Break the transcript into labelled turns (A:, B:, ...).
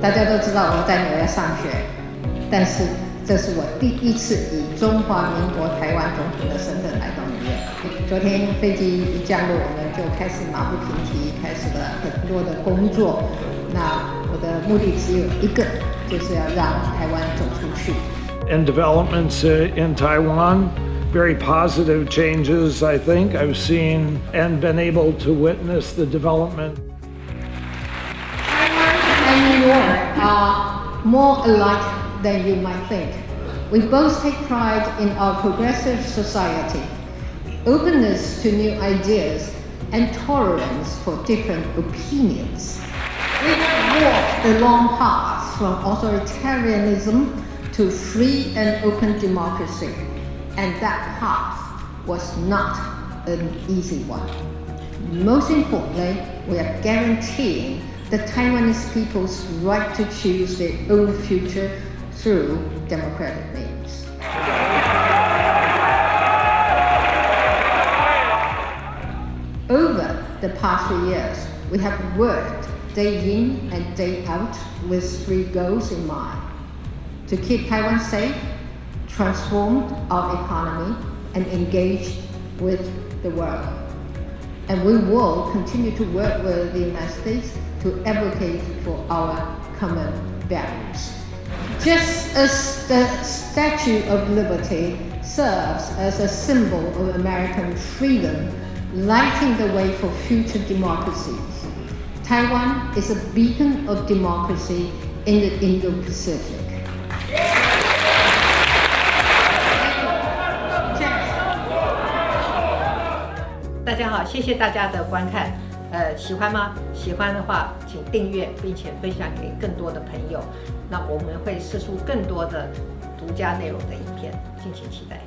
A: 大家都知道我在纽约上学，但是这是我第一次以中华民国台湾总统的身份来到纽约。昨天飞机一降落，我们就开始马不停蹄，开始了很多的工作。那我的目的只有一个，就是要让台湾走出去。
B: And developments uh, in Taiwan, very positive changes, I think. I've seen and been able to witness the development.
A: Are more alike than you might think. We both take pride in our progressive society, openness to new ideas, and tolerance for different opinions. We have walked the long path from authoritarianism to free and open democracy, and that path was not an easy one. Most importantly, we are guaranteeing the Taiwanese people's right to choose their own future through democratic means. Over the past three years, we have worked day in and day out with three goals in mind. To keep Taiwan safe, transform our economy, and engage with the world. And we will continue to work with the United States to advocate for our common values. Just as the Statue of Liberty serves as a symbol of American freedom, lighting the way for future democracies, Taiwan is a beacon of democracy in the Indo-Pacific.
C: 家好，谢谢大家的观看。呃，喜欢吗？喜欢的话，请订阅并且分享给更多的朋友。那我们会试出更多的独家内容的影片，敬请期待。